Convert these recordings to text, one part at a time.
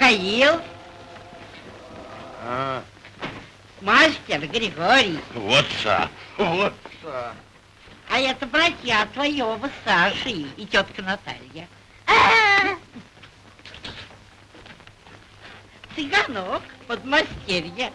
Михаил, А, мастер Григорий. вот са, вот са. А это братья твоего Саши и тетка Наталья. А! Цыганок, подмастерье.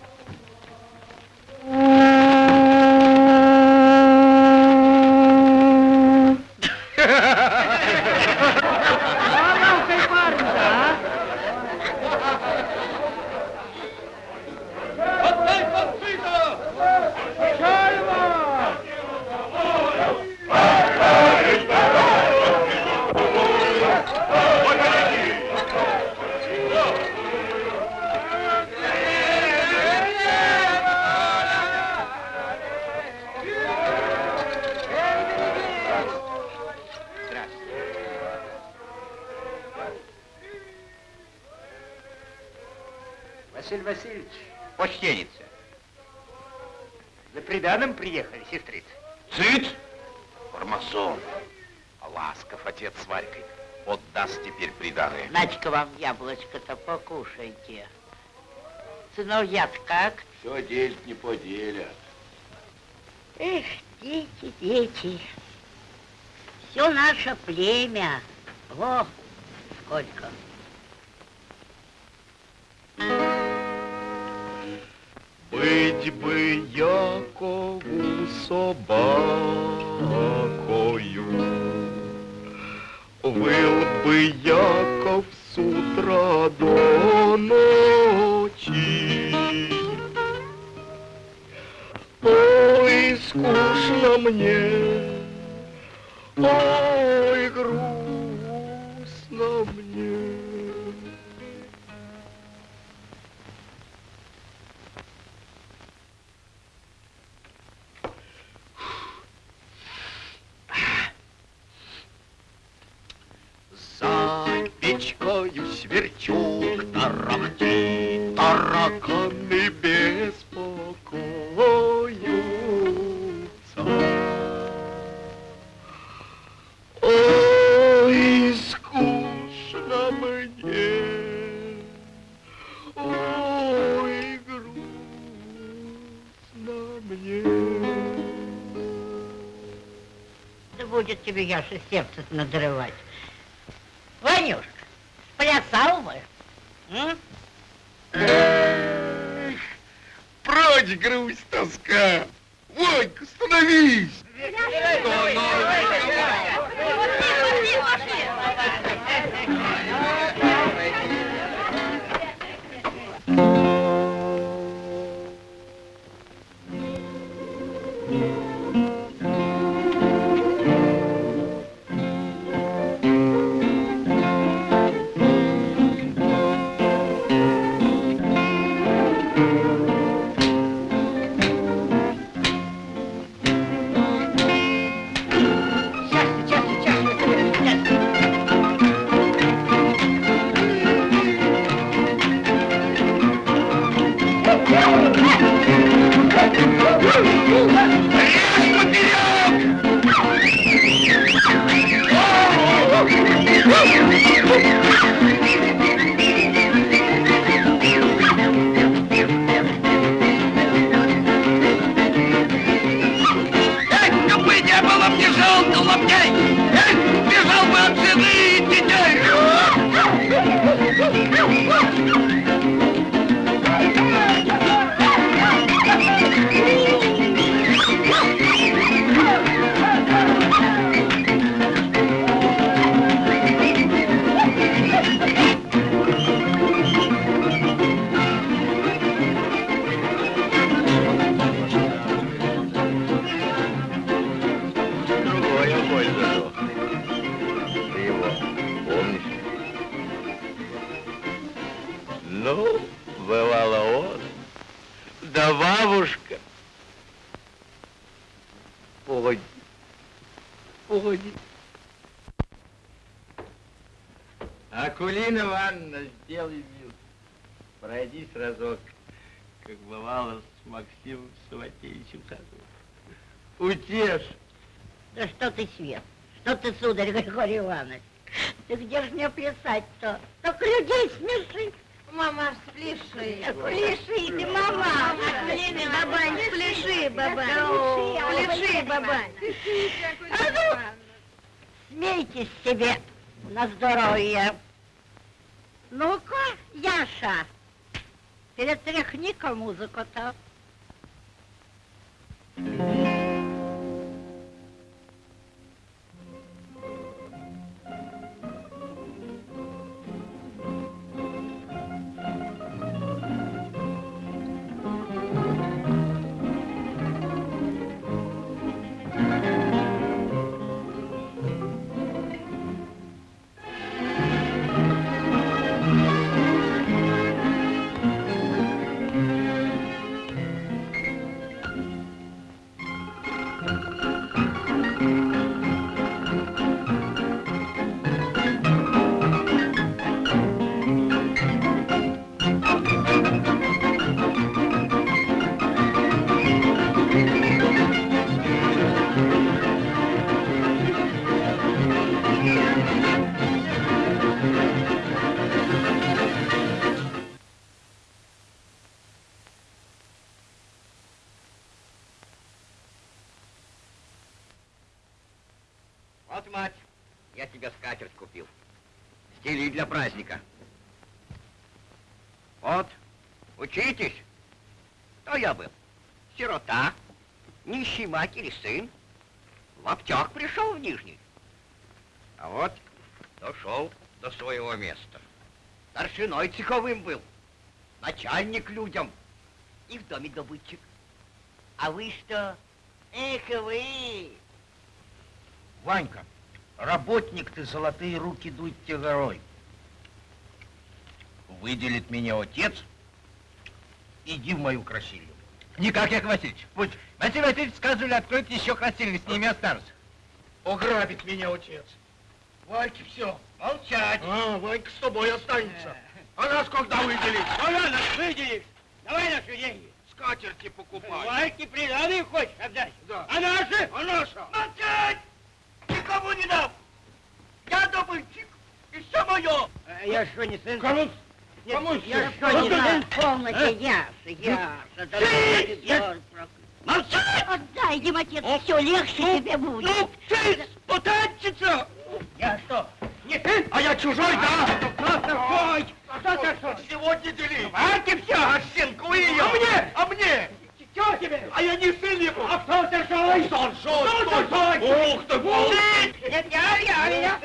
Сыновья как? Все делить не поделят. Эх, дети, дети. Все наше племя. Во, сколько. Быть бы Якову собакою, Выл бы Яков с утра до ночи. Ой, скучно мне, ой, тебе, Яша, сердце надрывать. Бывало с Максимом Саватеевичем Хазовым. Утешь. Да что ты, Свет, что ты, сударь Григорий Иванович? Ты где же мне плясать-то? Так людей смеши. Мама, спляши. Пляши, ты, мама. Акулина, бабань, спляши, бабань. Пляши, Спляши, бабань. А ну, смейтесь себе на здоровье. Ну-ка, Яша, перетряхни-ка музыку-то. Матери сын. В аптек пришел в Нижний. А вот дошел до своего места. Старшиной цеховым был. Начальник людям. И в доме добытчик. А вы что? Эх вы! Ванька, работник ты, золотые руки дуй тебе горой. Выделит меня отец, иди в мою красилью. Никак, Яков Васильевич. Пусть. Василий Васильевич сказывали, откроет еще красильник, с ними останутся. Ограбит меня отец. Ваньке все. Молчать. А, Ванька с тобой останется. А нас когда выделить? Ну ладно, выделишь. Давай наши деньги. Скатерти покупай. Вальки приданные хочешь отдать? Да. А наши? А наша? Молчать! Никому не дам! Я добытчик! И все мое! А Я что, не сын? Кому? Кому я Яша, Яша, да Ты! Егор проклят. Молчать! Отдай, Демотец, все легче тебе будет. Ну, ты спутанчица! Я что? Не ты, а я чужой, да? Кто такой? Кто такой? Сегодня дели. Давайте все! А щенку ее. А мне? А мне? Чего тебе? А я не сын его. А кто старшой? Старшой, Кто старшой? Ух ты, ты. Нет, я, я, я.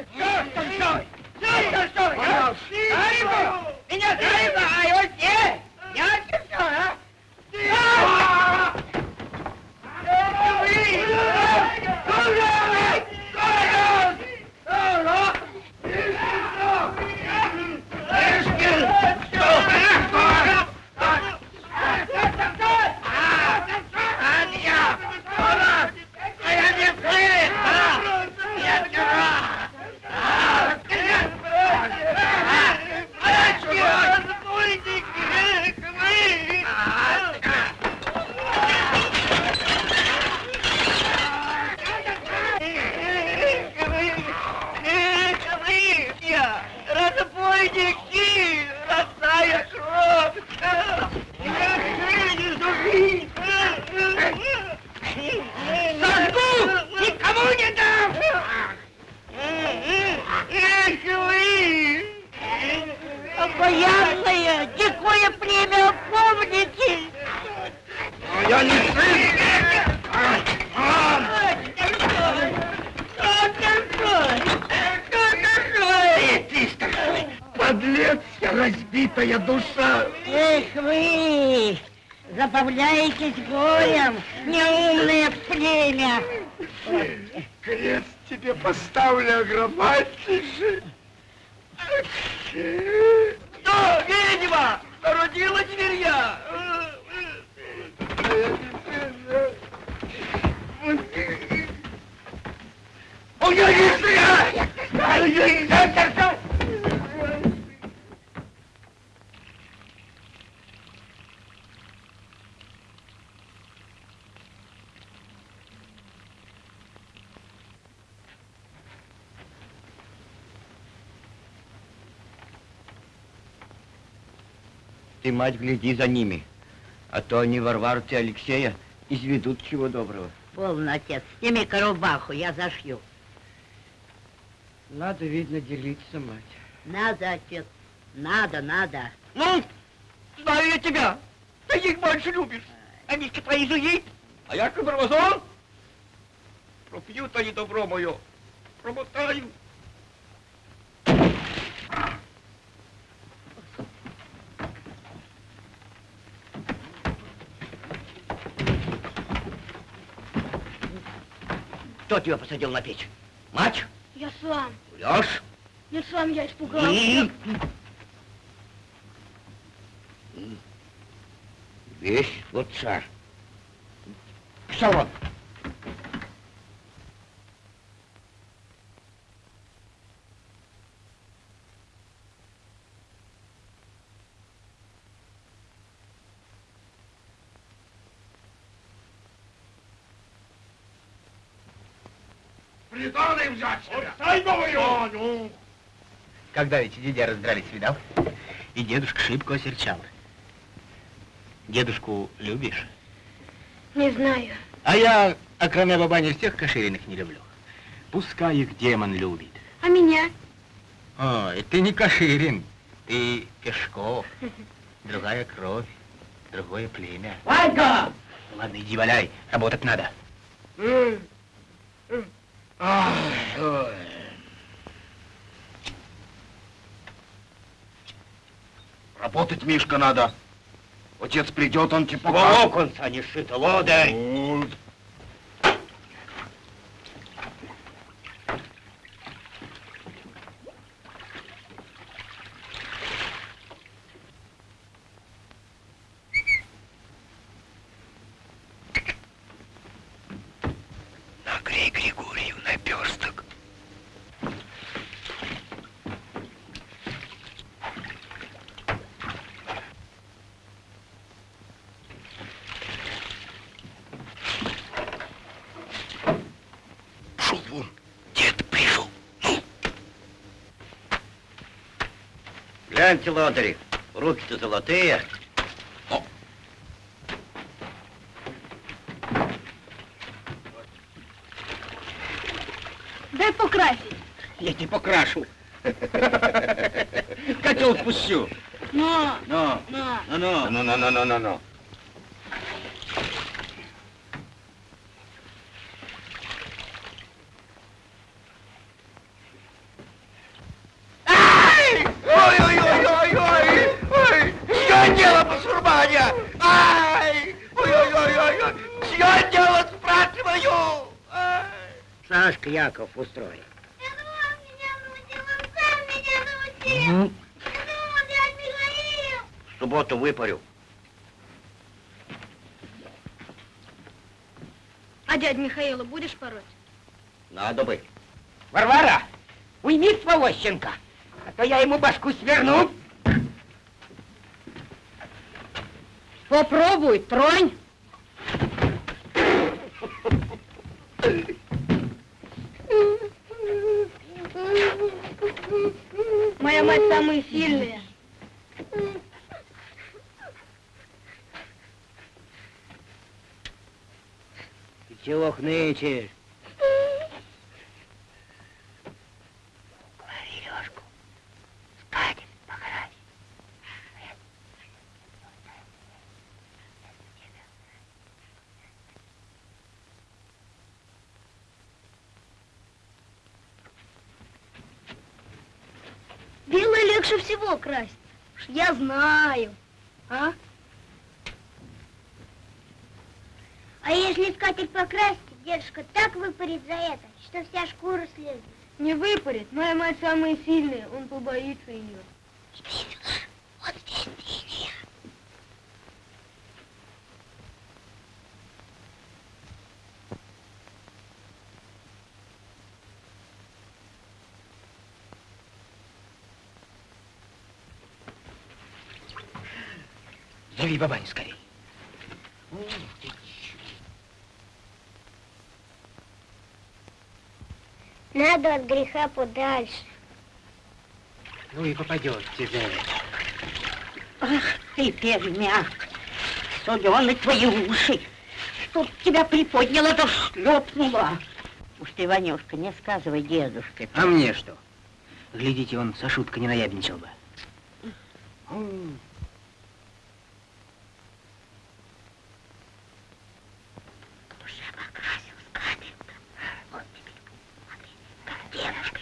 Мать, гляди за ними, а то они Варвару и Алексея изведут чего доброго. Полно, отец, сними-ка рубаху, я зашью. Надо, видно, делиться, мать. Надо, отец, надо, надо. Ну, знаю я тебя. Ты их больше любишь. Они ж твои жени, а я кабарвазон. Пропьют они добро мое, промотаю. Кто тебя посадил на печь? Мать? Я сам. Врешь? Нет, сам я испугался. И? Весь вот царь. Пошел вон. Ну. Когда эти дядя раздрались, видал? И дедушка шибко осерчал. Дедушку любишь? Не знаю. А я, кроме бабани, всех кошериных не люблю. Пускай их демон любит. А меня? Ой, ты не Каширин, ты Пешков. Другая кровь, другое племя. Ванька! Ладно, иди валяй, работать надо. Ай, ой. Работать, Мишка, надо. Отец придет, он тебе покажет. Волоконца не шито, лодырь! Ну, Нагрей Григорию наперсток. Шел вон, дед пришел. Ну, Гляньте, лодыри, руки-то золотые. Дай покрасить. я тебе покрашу. Котел спущу. Но, Ну, но. ну, ну. Ну, ну, ну, ну, ну, меня научил. Ну, дядь Михаил. В субботу выпарю. А дядь Михаила будешь пороть? Надо бы. Варвара, уйми своего щенка, а то я ему башку сверну. Попробуй, тронь. Моя мать самая сильная. Ты чего хнычешь? Белое легче всего красть. Уж Я знаю. А Матерь покрасит, дедушка так выпарит за это, что вся шкура слезет. Не выпарит, моя мать самая сильная, он побоится ее. Не бей меня, он весь. Зови бабаню скорей. Ух ты. Надо от греха подальше. Ну и попадет тебе. Ах ты, пермяк, солены твои уши. Тут тебя приподняло да шлепнуло. Уж ты, Ванюшка, не сказывай дедушке. А мне что? Глядите, он со шуткой не наябничал бы. Уже покрасил скатерть. Вот тебе, смотри, как дедушка.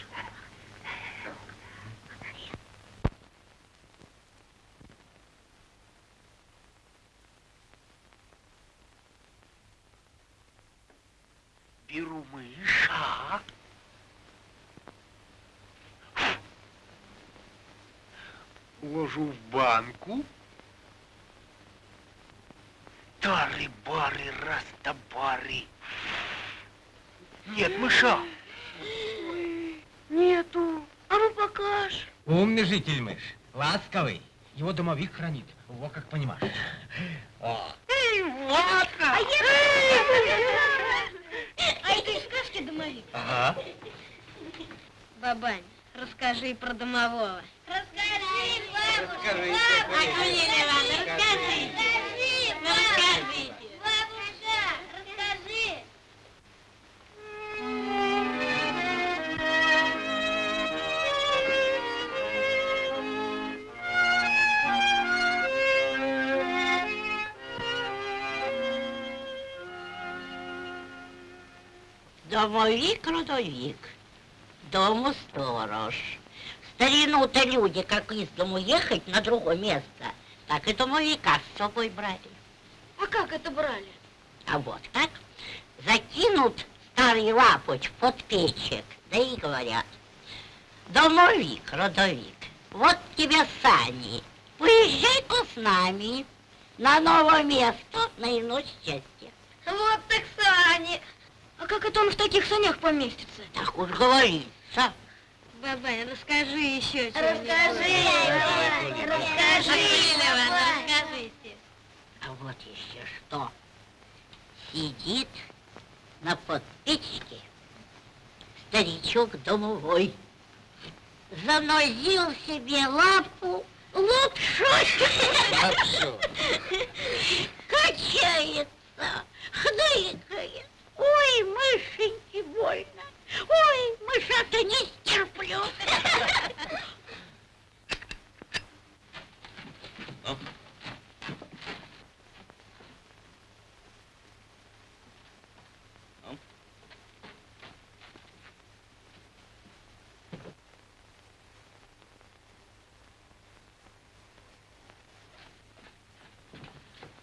Беру мыша. Ложу в банку. Тары-бары, растабары. Нет мыша. Нету. А ну покажь. Умный житель мышь, ласковый. Его домовик хранит. Во как понимаешь. О. А я... А это из сказки домовик? Ага. Бабань, расскажи про домового. Домовик-родовик, дому сторож. Старину-то люди, как из дому ехать на другое место, так и домовика с собой брали. А как это брали? А вот так закинут старый лапоть под печек, да и говорят, домовик, родовик, вот тебе сани, поезжай-ка с нами на новое место, на иное счастье. Вот так сани. А как это он в таких санях поместится? Так уж говорится. Бабань, расскажи еще Расскажи, Расскажи, расскажите. А вот еще что. Сидит на подпечке старичок домовой. Занозил себе лапу лапшу. Лапшу. Качается, хныкает. Ой, мышеньки, больно. Ой, мышата не стерплю.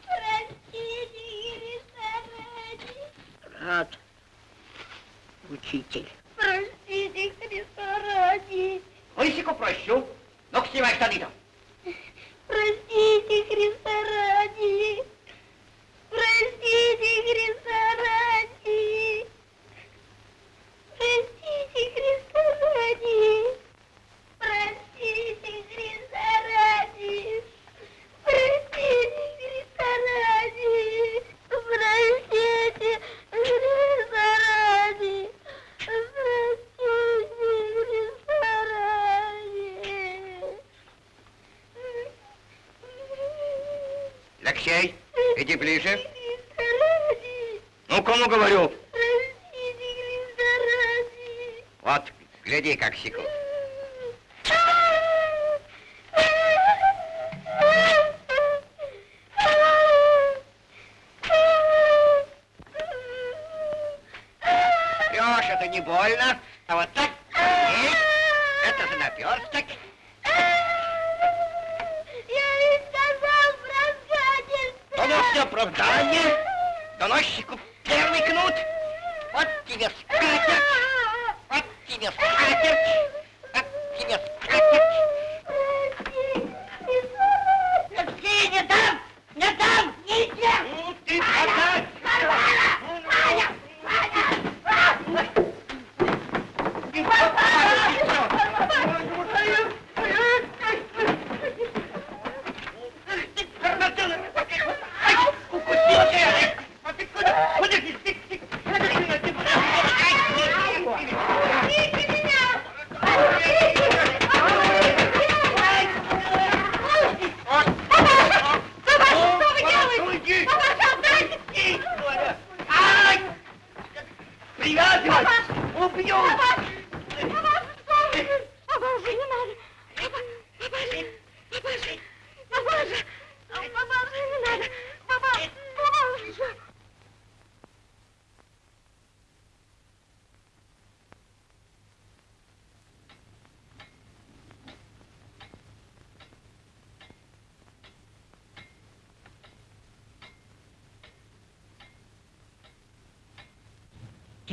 Простите, Христа ради. Рад, учитель. Простите, Христа ради. Лысику прощу. Ну-ка, снимай штаны-то. Простите, Христа ради. Простите, Христа ради. Простите, Христа ради. Простите, Христа ради. Простите, Христа ради. Простите, Христа ради. Простите, Христа ради. Алексей, иди ближе. Христа ради. Ну, кому говорю? Простите, Христа ради. Вот, гляди,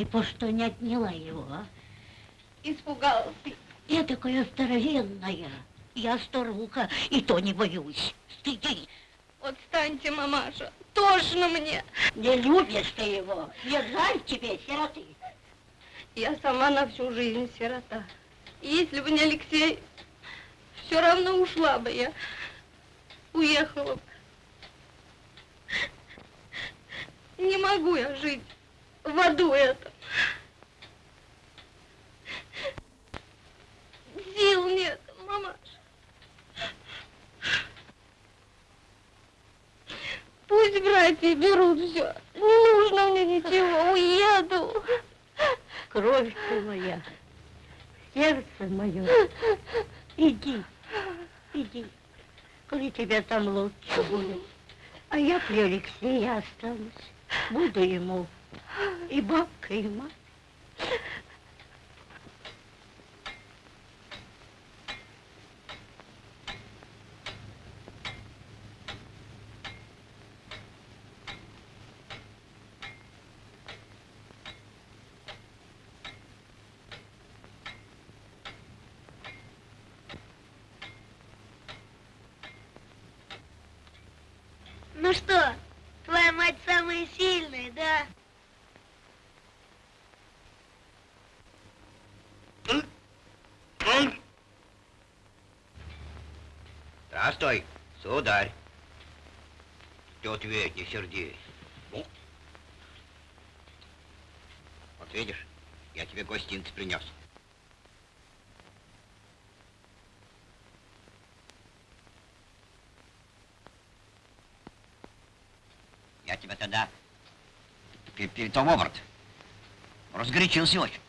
Ты по что не отняла его, а? Испугался. Я такая здоровенная. Я старуха, и то не боюсь. Стыди. Отстаньте, мамаша, тошно мне. Не любишь ты его. Не жаль тебе, сироты. Я сама на всю жизнь сирота. И если бы не Алексей, все равно ушла бы я. Уехала бы. Не могу я жить в аду этом. Сил нет, мамаша. Пусть братья берут все. Не нужно мне ничего, уеду. Кровь ты моя, сердце мое. Иди, иди, коли тебе там лучше будет. А я при Алексее останусь. Буду ему и бабка, и мать. Ну что, твоя мать самая сильная, да? Здравствуй, сударь. Что ответь, не сердись. Ну? Вот видишь, я тебе гостинцы принес. Я тебя тогда пе- перед том оборот. Разгорячился очень.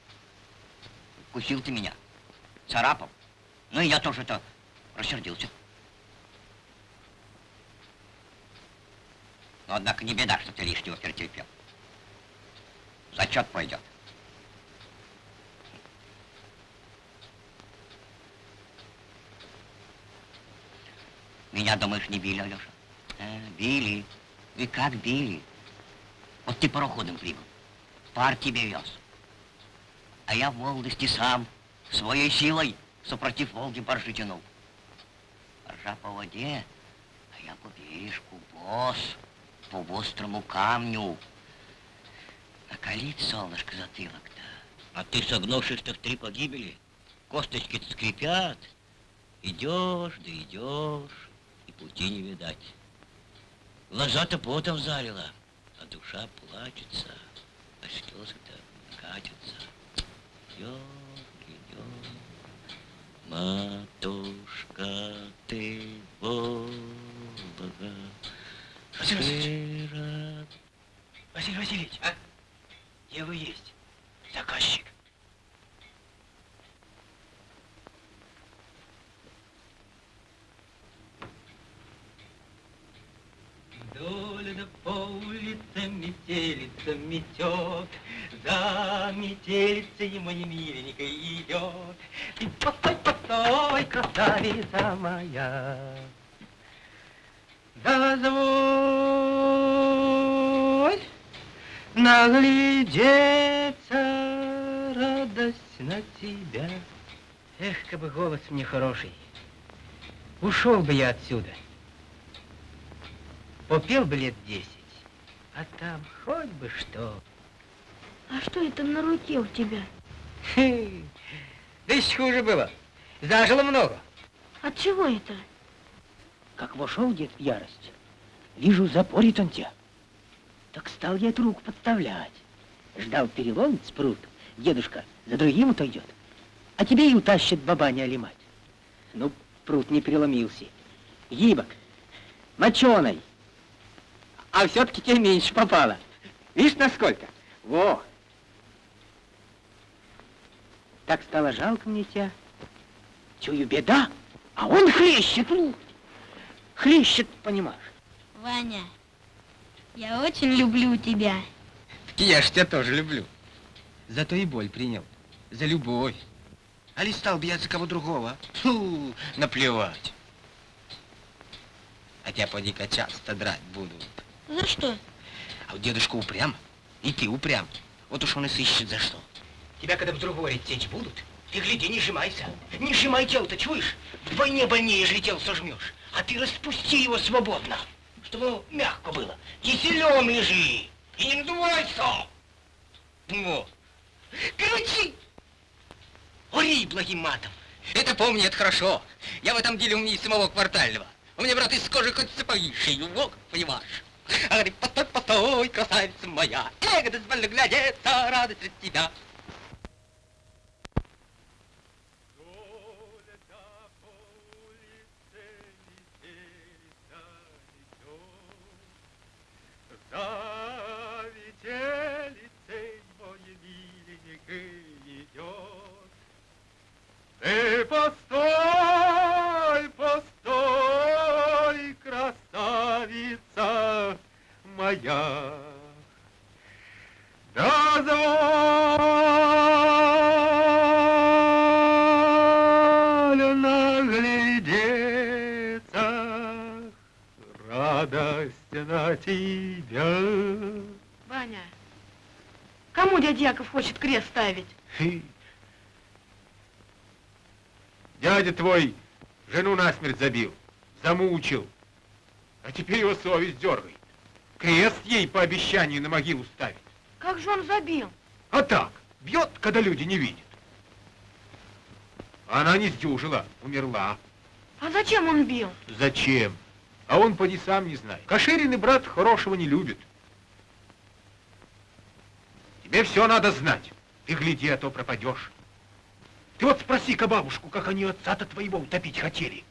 Кусил ты меня. Царапал. Ну и я тоже-то рассердился. Однако, не беда, что ты лишнего перетерпел. Зачет пойдет. Меня, думаешь, не били, Алеша? Э, били. И как били? Вот ты пароходом прибыл. Пар тебе вез. А я в молодости сам своей силой супротив Волги баржи тянул. Баржа по воде, а я по бережку, босс, по острому камню. Накалит солнышко затылок-то. А ты, согнувшись-то в три погибели, косточки скрипят. Идешь, да идешь, и пути не видать. Глаза-то потом залила, а душа плачется, а слезы-то катятся. Идет, идет, матушка ты Волга, Василий сыра- Василий Васильевич, а? где вы есть? Заказчик. Доля по улице метелица метет, За метелицей моей миленькой идет. Ты постой, постой, красавица моя. Дозволь наглядеться радость на тебя. Эх, как бы голос мне хороший. Ушел бы я отсюда. Попел бы лет десять. А там хоть бы что. А что это на руке у тебя? Хе, Да еще хуже было. Зажило много. От чего это? Как вошел дед в ярость, вижу, запорит он тебя. Так стал я эту руку подставлять. Ждал переломить спрут. Дедушка за другим отойдет. А тебе и утащит бабаня или мать. Ну, пруд не переломился. Гибок, моченый. А все-таки тебе меньше попало. Видишь, насколько? Во! Так стало жалко мне тебя. Чую, беда, а он хлещет, ну, хлещет, понимаешь. Ваня, я очень люблю тебя. Я ж тебя тоже люблю. Зато и боль принял. За любовь. А ли стал бы я за кого другого? Фу, наплевать. А тебя поди-ка часто драть будут. За что? А у дедушка упрям, и ты упрям. Вот уж он и сыщет за что. Тебя когда в другой течь будут, ты гляди, не сжимайся. Не сжимай тело-то, чуешь? Вдвойне больнее, ежели тело сожмешь. А ты распусти его свободно, чтобы мягко было. Киселем лежи. И не надувайся. Во. Крути. Ори благим матом. Это помни, это хорошо. Я в этом деле умнее самого квартального. У меня, брат, из кожи хоть сапоги шею, вот, понимаешь. А говорит, постой, постой, красавица моя, эго дозволь глядеться, радость от тебя. За метелицей мой миленький идет. Ты постой, постой, красавица моя. Дозволь на тебя. Ваня, кому дядя Яков хочет крест ставить? Дядя твой жену насмерть забил, замучил, а теперь его совесть дергает. Крест ей по обещанию на могилу ставить. Как же он забил? А так, бьет, когда люди не видят. Она не сдюжила, умерла. А зачем он бил? Зачем? А он поди сам не знает. Каширин и брат хорошего не любит. Тебе все надо знать. Ты гляди, а то пропадешь. Ты вот спроси-ка бабушку, как они отца-то твоего утопить хотели.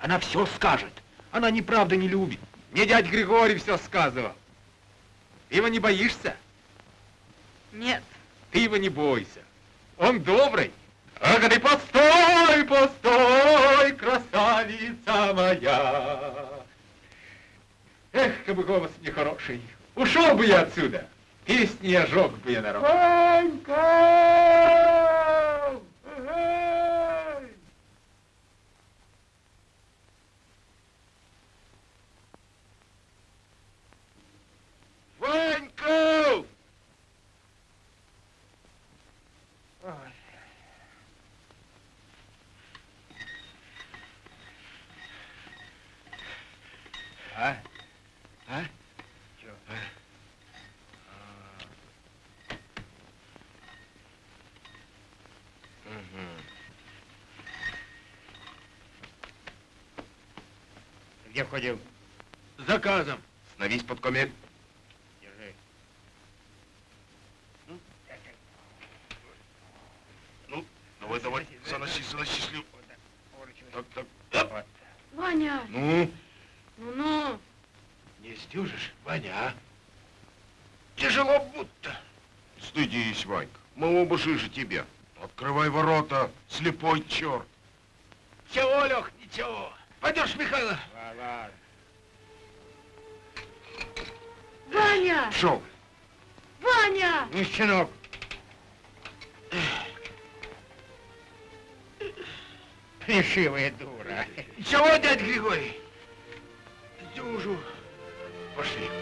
Она все скажет. Она неправда не любит. Мне дядь Григорий все сказывал. Ты его не боишься? Нет. Ты его не бойся. Он добрый. Ах, ты постой, постой, красавица моя. Эх, как бы голос нехороший. Ушел бы я отсюда. Песни ожег бы я народ. Ванька! Ой. А? А? Чё? А? Где ходил? С заказом. Становись под комель. Держи. Ну, давай, давай, заноси, заноси слю. Так, так. Вот. Ваня, Ну, ну-ну. Не сдюжишь, Ваня, а? Тяжело будто. стыдись, Ванька. Мы оба жиже тебя. Открывай ворота, слепой черт. Чего, Лех, ничего. Пойдешь, Михайло? Ваня! Шел. Ваня! Ну, щенок. Плешивая дура. Чего, дядь Григорий? Дюжу. Пошли.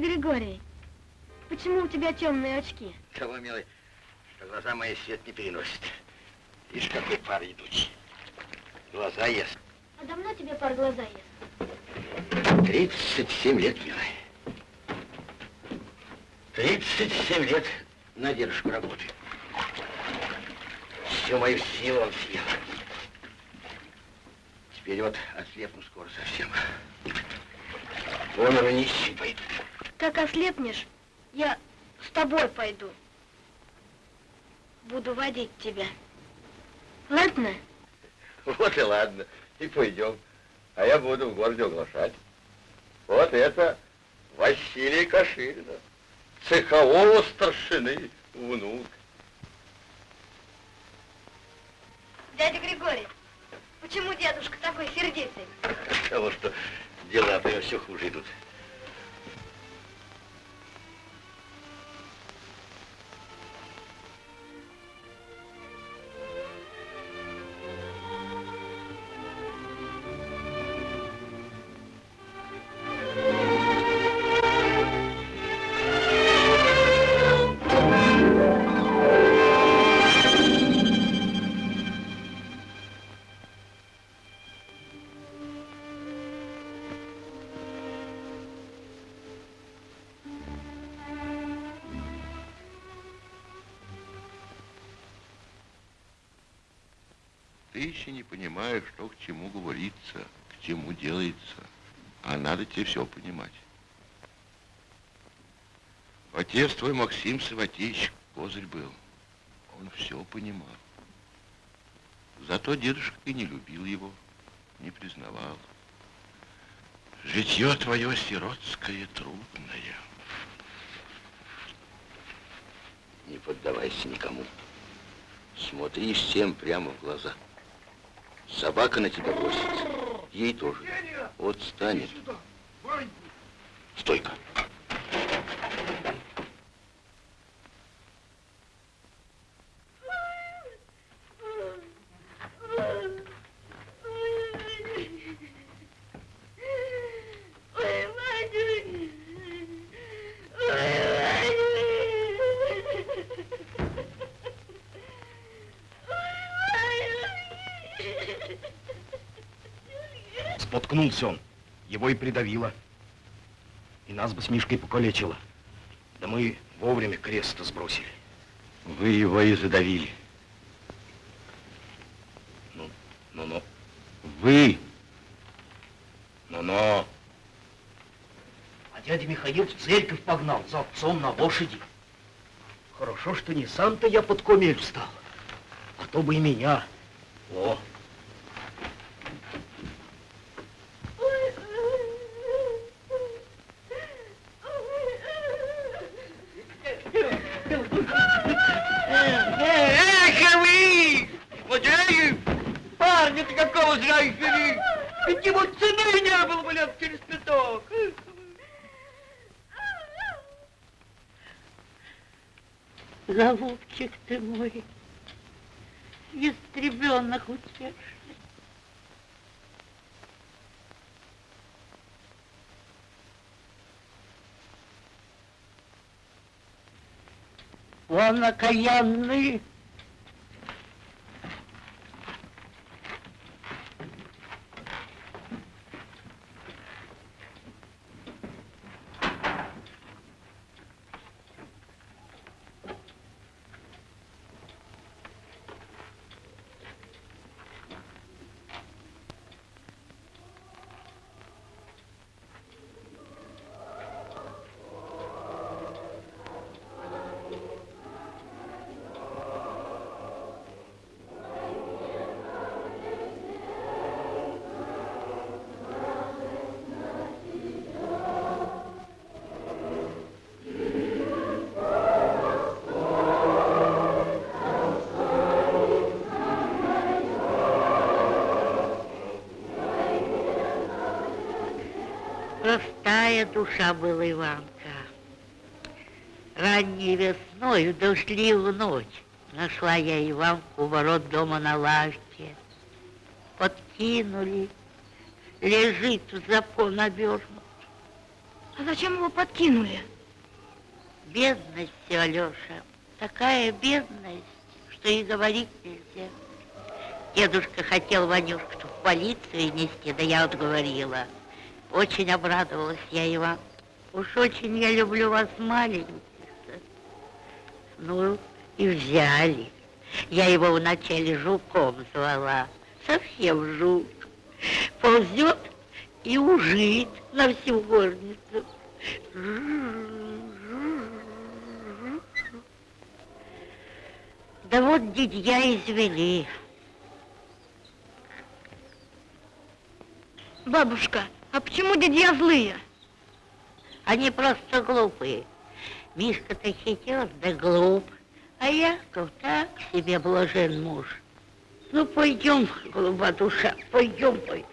Григорий, почему у тебя темные очки? Того, милый, что глаза мои свет не переносят. Видишь, какой пар идущий. Глаза ест. А давно тебе пар глаза ест? 37 лет, милый. 37 лет на дедушку работаю. Всю мою силу он съел. Теперь вот ослепну скоро совсем. Вон нищий пойду. Как ослепнешь, я с тобой пойду. Буду водить тебя. Ладно? Вот и ладно, и пойдем. А я буду в городе оглашать. Вот это Василий Каширина, цехового старшины внук. Дядя Григорий, почему дедушка такой сердитый? Потому что у него все хуже идут. Еще не понимаешь, что к чему говорится, к чему делается. А надо тебе все понимать. Отец твой Максим Саватеевич козырь был. Он все понимал. Зато дедушка и не любил его, не признавал. Житье твое сиротское трудное. Не поддавайся никому. Смотри всем прямо в глаза. Собака на тебя бросится. Ей тоже. Вот станет. Стойка. Ой, Вадюнь! Ой, Вадюнь! Споткнулся он. Его и придавило. И нас бы с Мишкой покалечило. Да мы вовремя крест сбросили. Вы его и задавили. Ну, ну-ну, Вы. ну-ну. А дядя Михаил в церковь погнал за отцом на лошади. Хорошо, что не сам-то я под комель встал, а то бы и меня. О, Эх, вы! Злодеи! Парня-то какого зря Ведь ему цены не было бы лет через пяток. Голубчик ты мой, утешный. Он окаянный. Душа была Иванка. Ранней весной, в дождливую ночь, нашла я Иванку у ворот дома на лавке. Подкинули, лежит в запон обернут. А зачем его подкинули? Бедность Алеша, такая бедность, что и говорить нельзя. Дедушка хотел Ванюшку в полицию нести, да я отговорила. Очень обрадовалась я, Иван. Уж очень я люблю вас маленьких. Ну, и взяли. Я его вначале жуком звала. Совсем жук. Ползет и ужит. на всю горницу. Да вот дядья извели. Бабушка, а почему дядья злые? Они просто глупые. Мишка-то хитер, да глуп. А Яков так себе блажен муж. Ну, пойдем, голуба душа, пойдем, пойдем.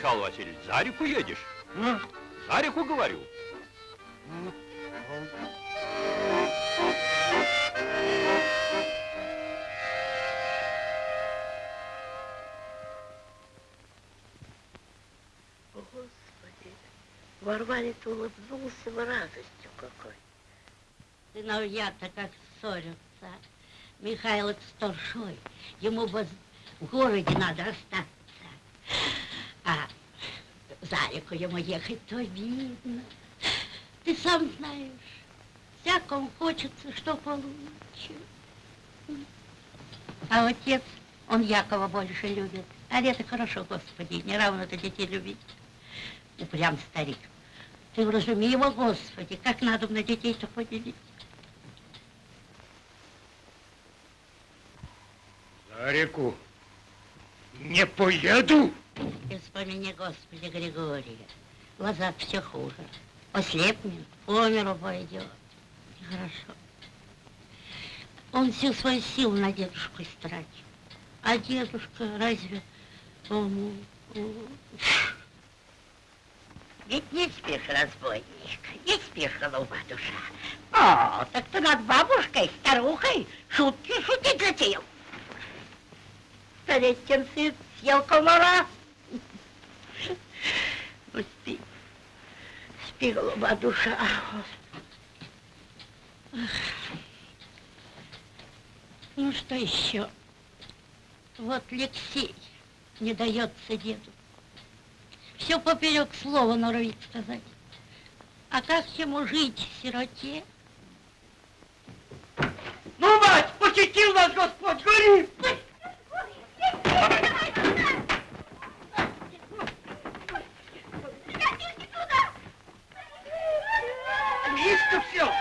Михаил Васильевич, за реку едешь? За реку, говорю. Господи, Варварец улыбнулся в радостью какой. Сыновья-то как ссорятся. Михайлов старшой, ему бы в городе надо остаться. Реку ему ехать то видно. Ты сам знаешь, всякому хочется, что получше. А отец, он Якова больше любит. А это хорошо, Господи, не равно-то детей любить. Упрям старик. Ты вразуми его, Господи, как надо на детей-то поделить. За реку не поеду. И вспомини, Господи, Григория. Глаза все хуже. Ослепнет, по миру пойдет. Нехорошо. Он всю свою силу на дедушку истратил. А дедушка разве... Он... Ведь не спишь, разбойник, не спишь, голуба душа. О, так ты над бабушкой, старухой шутки шутить затеял. Старестин сын съел комара. Спи, спи, голуба душа. Ах. Ну, что еще? Вот Алексей не дается деду. Все поперек слова норовит сказать. А как ему жить в сироте? Ну, мать, посетил нас Господь, гори! destrucción.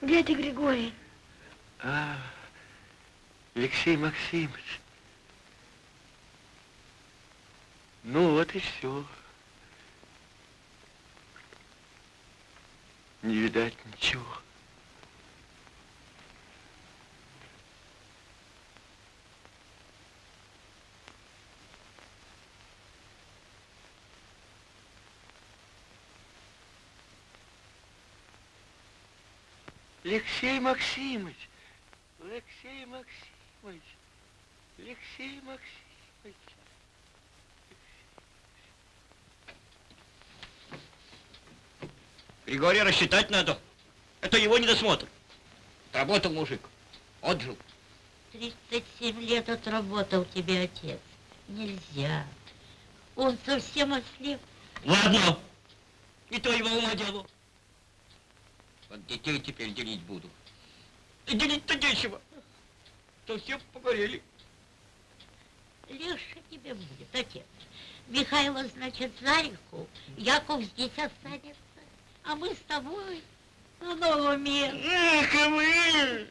Ты, Григорий? А, Алексей Максимович. Ну вот и все. Не видать ничего. Алексей Максимович, Алексей Максимович, Алексей Максимович. Григория рассчитать надо. Это его недосмотр. Работал мужик. Отжил. 37 лет отработал тебе отец. Нельзя. Он совсем ослеп. Ладно. И то его ума делу. Вот детей теперь делить буду. И делить-то нечего. Совсем погорели. Легче тебе будет, отец. Михайло, значит, за реку, Яков здесь останется, а мы с тобой на новом месте. Эх, и вы!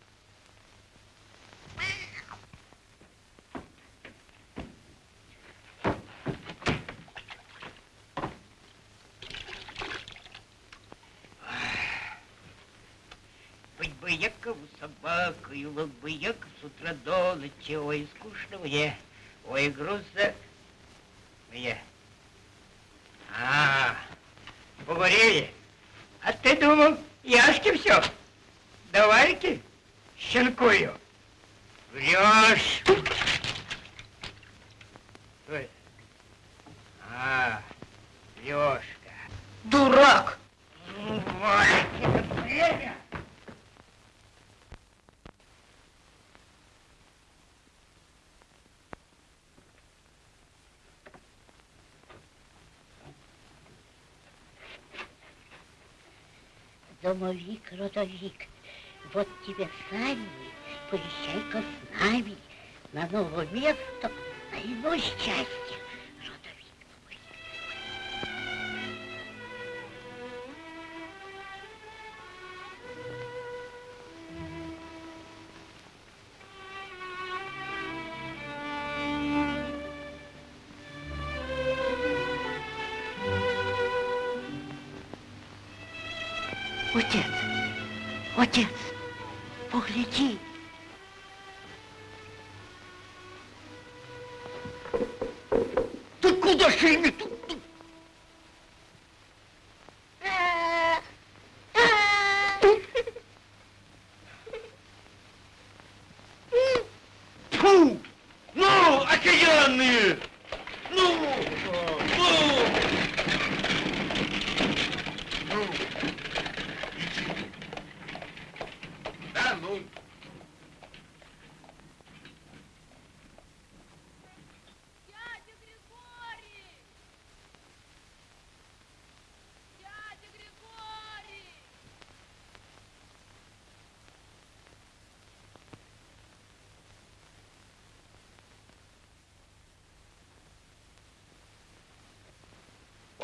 Быть бы Якову вот бы Яков с утра до ночи, ой, скучно мне, ой, грустно мне. А, поговорили. А ты думал, Яшки все? Давай-ки, щенкую. Врешь. Ой. А, Лешка. Дурак! Ну, вот, это время. Домовик, родовик, вот тебе сани, поезжай-ка с нами на новое место, на иное счастье.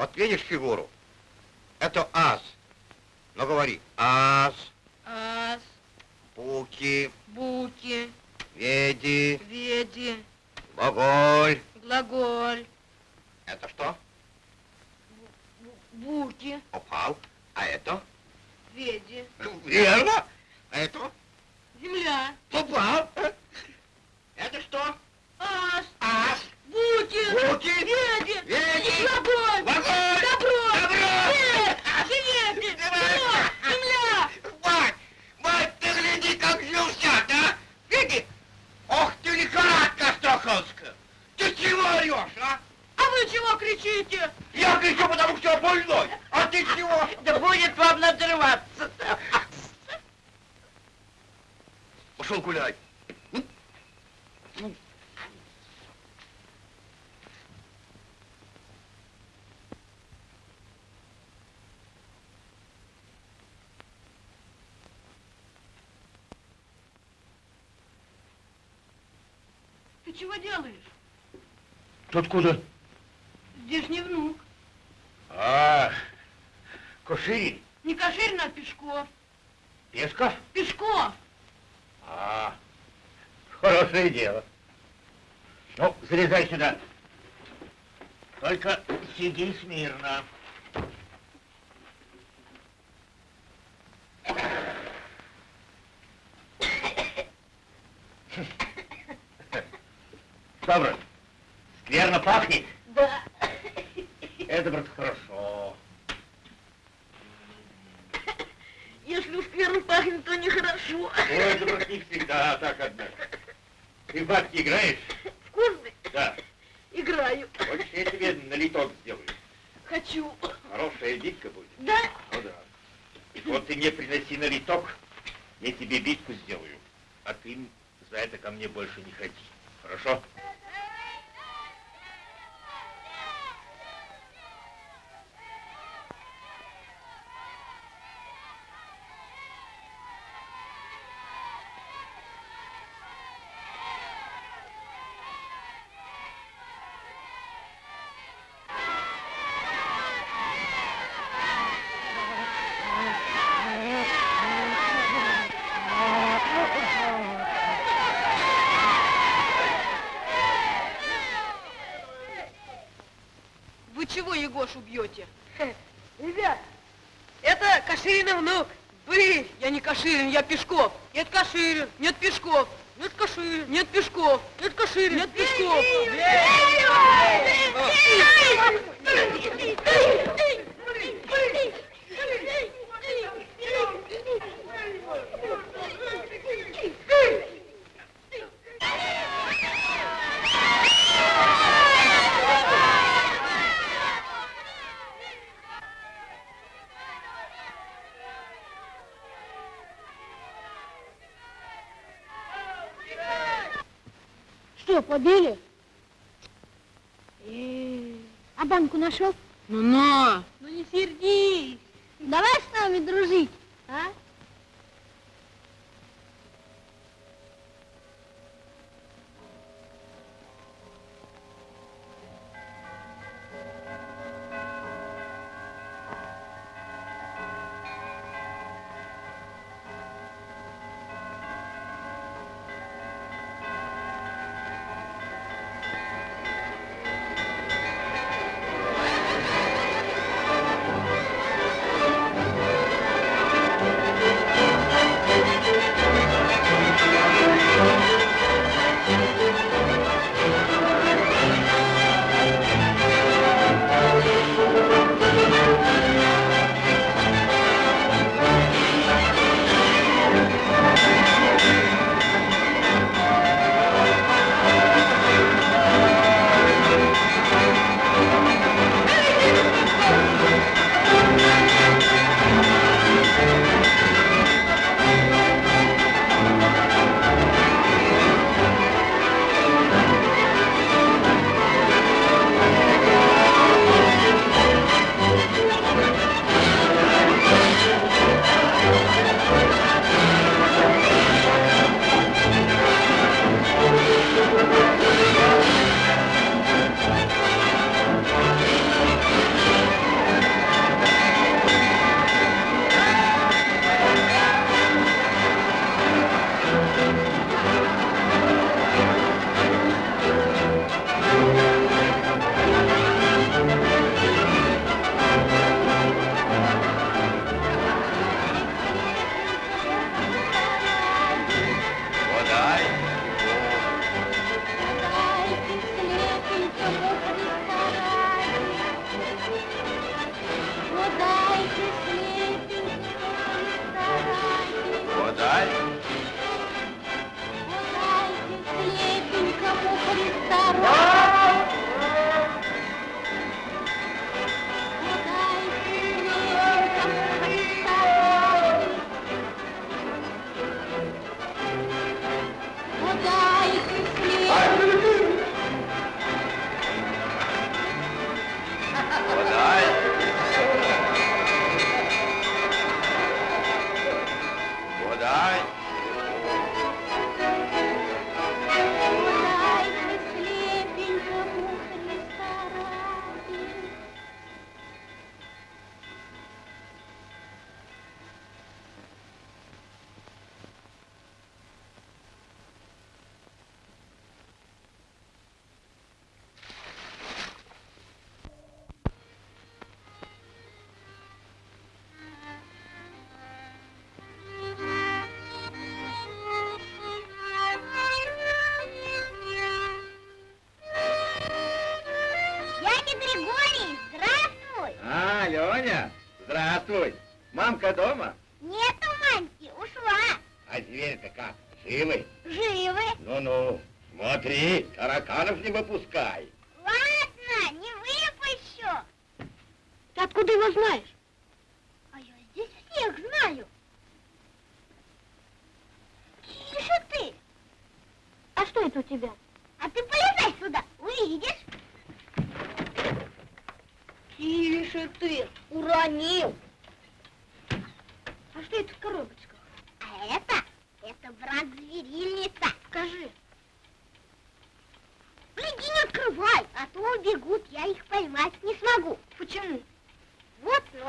Вот видишь фигуру? Это ас. Ну говори. Ас, Ас, пуки, буки, веди, веди, Глаголь. Глаголь. Это что? Буки. Упал. А это? Веди. Верно. А это? Земля. Попал. Это что? Ас. Ас. Буки. Буки. Веди. Веди. Глаголь. Глаголь. Добро. Добро. Свет. Свет. Земля. Земля. Мать, мать, ты гляди, как взялся, да? Види? Ох ты, лихорадка Астраханская. Ты чего орешь, а? А вы чего кричите? Я кричу, потому что я больной. А ты чего? Да будет вам надрываться. Пошел гулять. Ты чего делаешь? Ты откуда? Здесь не внук. А, Куширин. Не Каширин, а Пешков. Пешков? Пешков. А, хорошее дело. Ну, залезай сюда. Только сиди смирно. Что, скверно пахнет? Да. Это, брат, хорошо. Если уж скверно пахнет, то нехорошо. Ой, это, брат, не всегда так, однако. Ты в бабки играешь? Вкусный? Да. Играю. Хочешь, я тебе налиток сделаю? Хочу. Хорошая битка будет. Да? Ну да. И вот ты мне приноси налиток, я тебе битку сделаю. А ты за это ко мне больше не ходи. Хорошо? Вы чего Егошу бьете? Ребят, это Каширин внук. Вы, я не Каширин, я Пешков. Нет Каширин, нет Пешков.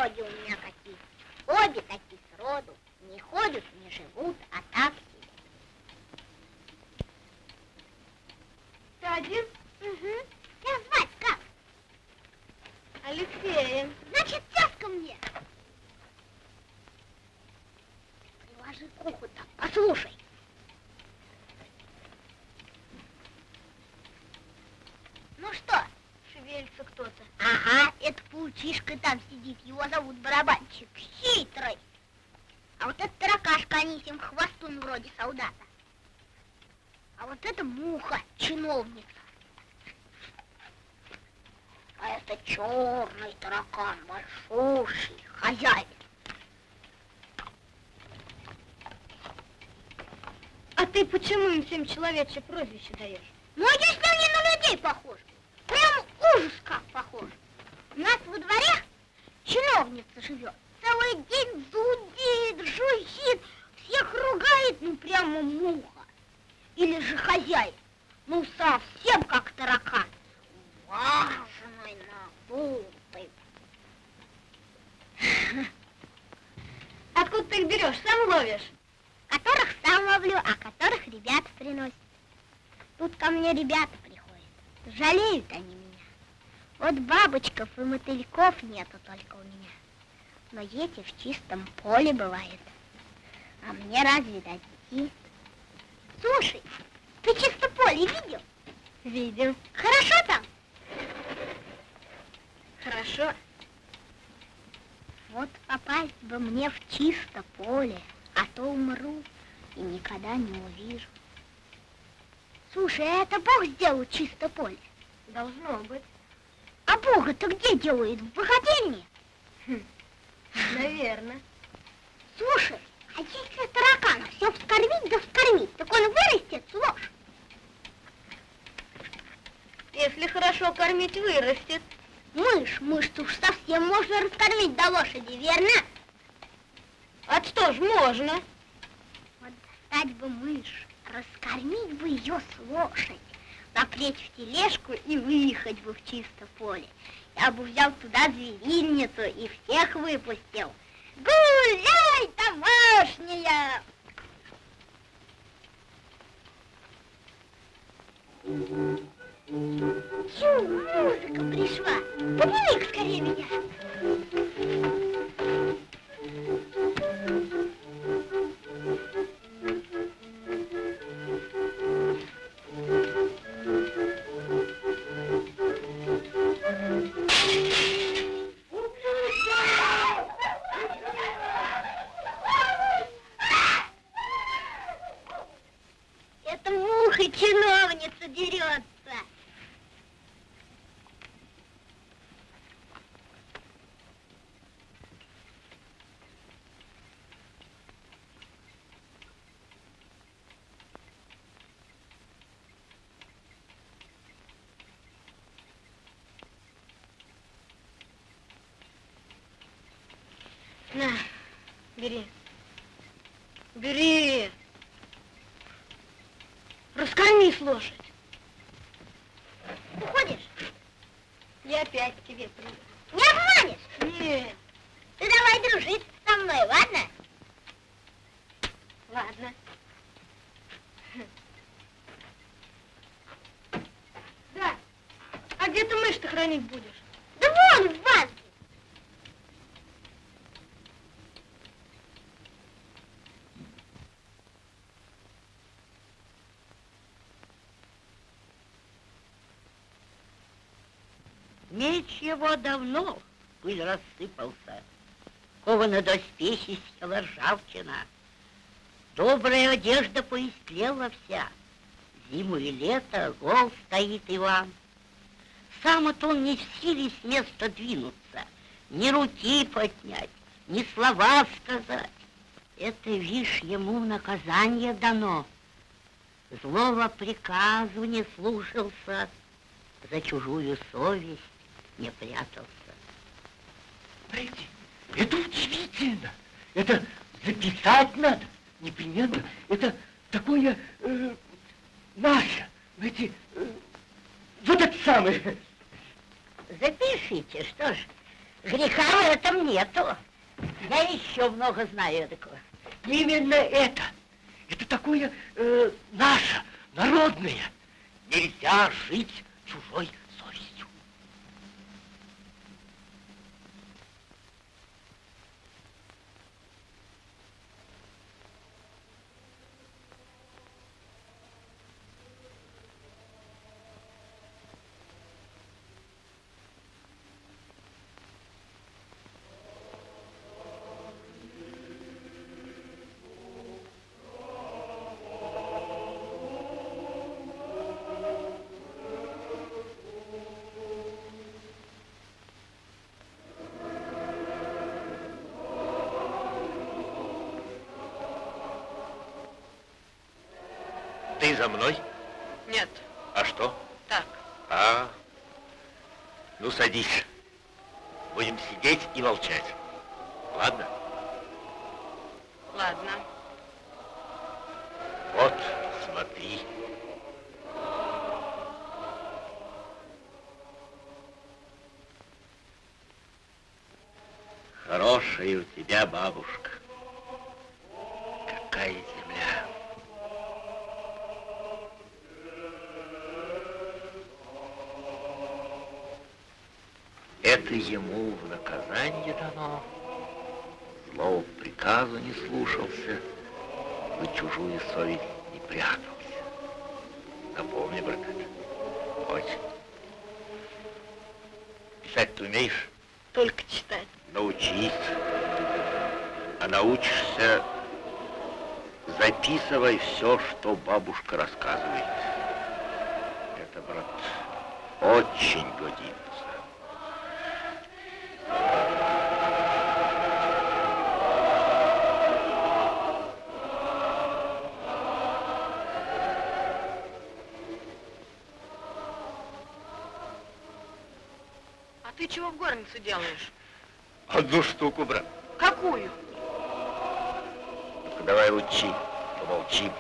Вот ноги у меня какие. Обе такие сроду. Не ходят, не живут, а так себе. Ты один? Угу. Тебя звать как? Алексеем. Значит, тяжко мне. Приложи к уху так, послушай. Ну что? Шевелится кто-то. Ага, паучишка там сидит, его зовут барабанщик. Хитрый. А вот это таракашка Анисим, хвостун вроде солдата. А вот это муха, чиновница. А это черный таракан, большущий, хозяин. А ты почему им всем человечье прозвище даешь? Ну, а если они на людей похожи? Прям ужас как похож. У нас во дворе чиновница живет. Целый день зудит, жужжит, всех ругает, ну прямо муха. Или же хозяин, ну совсем как таракан. Важный, надутый. Откуда ты их берешь? Сам ловишь? Которых сам ловлю, а которых ребята приносят. Тут ко мне ребята приходят. Жалеют они меня. Вот бабочков и мотыльков нету только у меня. Но эти в чистом поле бывает. А мне разве дойти? Слушай, ты чисто поле видел? Видел. Хорошо там? Хорошо. Вот попасть бы мне в чисто поле, а то умру и никогда не увижу. Слушай, а это Бог сделал чисто поле? Должно быть. А Бога-то где делает? В богадельне? Наверное. Слушай, а если таракана все вскормить да вскормить, так он вырастет с. Если хорошо кормить, вырастет. Мышь, мышь уж совсем можно раскормить до лошади, верно? А что ж, можно. Вот достать бы мышь, раскормить бы ее с лошадь, запречь в тележку и выехать бы в чисто поле. Я бы взял туда зверинницу и всех выпустил. Гуляй, домашняя! Чу, музыка пришла. Подними скорее меня. На, бери. Бери. Раскормись лошадь. Уходишь? Я опять к тебе приду. Не обманешь? Нет. Ты давай дружить со мной, ладно? Ладно. Да. А где ты мышь-то хранить будешь? Да вон, в банке. Меч его давно пыль рассыпался. Кованы доспехи села ржавчина. Добрая одежда поистлела вся. Зиму и лето гол стоит Иван. Сам вот он не в силе с места двинуться, ни руки поднять, ни слова сказать. Это, вишь, ему наказание дано. Злого приказу не слушался, за чужую совесть не прятался. Знаете, это удивительно. Это записать надо, непременно. Это такое э, наше, знаете, э, вот это самое. Запишите, что ж, греха в этом нету. Я еще много знаю такого. Именно это. Это такое э, наше, народное. Нельзя жить чужой За мной? Нет, А что? так. А, ну садись. Будем сидеть и молчать. Ладно? Ладно. Вот, смотри. Хорошая у тебя бабушка. Какая Это ему в наказание дано. Злого приказа не слушался, за чужую совесть не прятался. Напомни, брат. Очень. Писать ты умеешь? Только читать. Научись. А научишься, записывай все, что бабушка рассказывает. Это, брат, очень годится. Горнице делаешь? Одну штуку, брат. Какую? Ну-ка, давай учи, помолчи.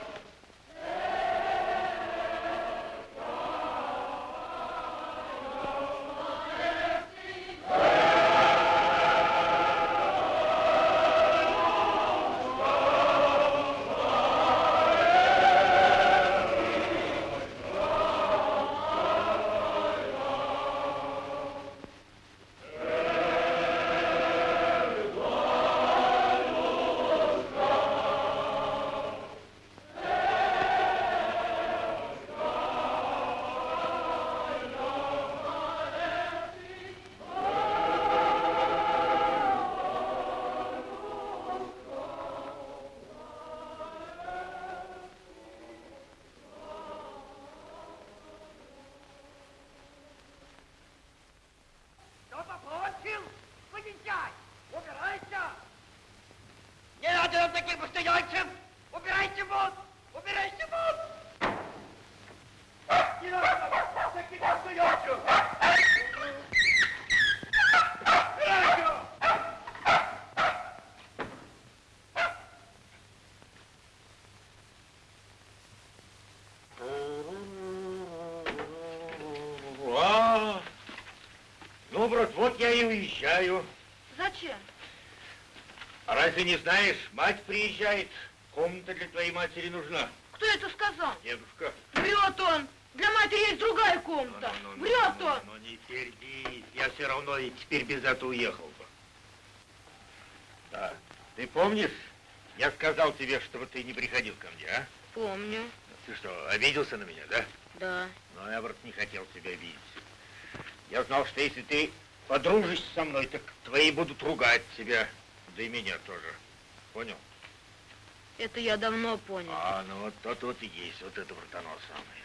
Уезжаю. Зачем? А разве не знаешь, мать приезжает, комната для твоей матери нужна. Кто это сказал? Дедушка. Врет он. Для матери есть другая комната. Ну, ну, ну, Врет ну, он. Ну, не сердись, я все равно и теперь без этого уехал бы. Да. Ты помнишь, я сказал тебе, чтобы ты не приходил ко мне, а? Помню. Ты что, обиделся на меня, да? Да. Но я, брат, не хотел тебя обидеть. Я знал, что если ты подружишься со мной, так твои будут ругать тебя, да и меня тоже. Понял? Это я давно понял. А, ну вот тот вот и есть, вот это оно самое.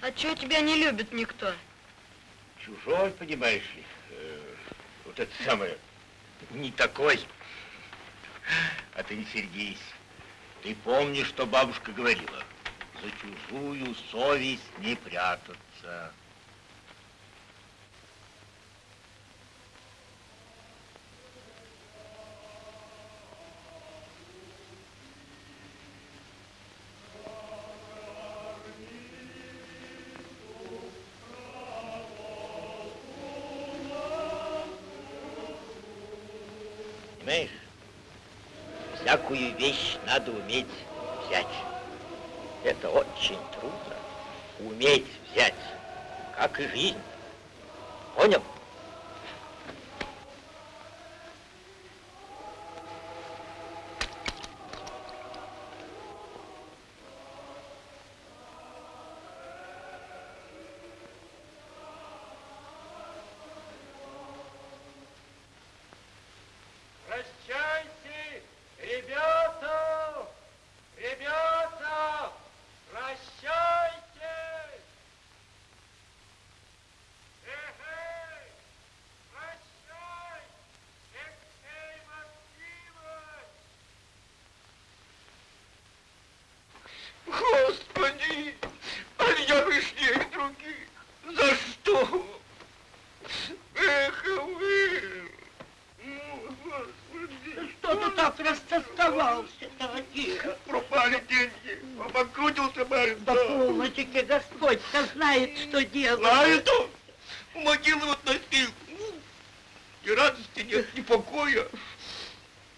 А чего тебя не любит никто? Чужой, понимаешь ли, э, вот это самое, не такой. А ты не сердись. Ты помнишь, что бабушка говорила? За чужую совесть не прятаться. Всякую вещь надо уметь взять. Это очень трудно. Уметь взять, как и жизнь. Понял? Прощайте, ребята! Ребята! Прощайте! Эй, прощай! Алексей Максимович! Господи, а я вышнее других. За что? Эх, вы! Ну, Господи. Что растосковался, дорогие? Пропали деньги. Обанкротился барин. Да полночи, Господь-то знает, что делать. Знает он. У могилы вот носил. Ни радости нет, ни покоя.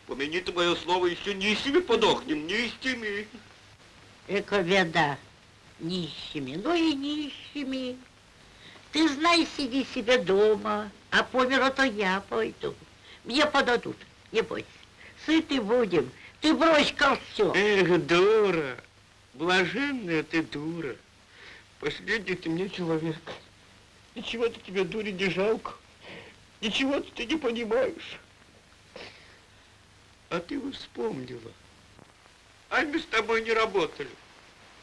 Помяни ты мое слово, еще нищими подохнем, нищими. Эка беда. Нищими, ну и нищими. Ты знай, сиди себе дома, а по миру то я пойду. Мне подадут, не бойся. Сыты будем, ты брось-ка все. Эх, дура, блаженная ты дура. Последний ты мне человек. Ничего-то тебе, дури, не жалко. Ничего-то ты не понимаешь. А ты вспомнила. А мы с тобой не работали.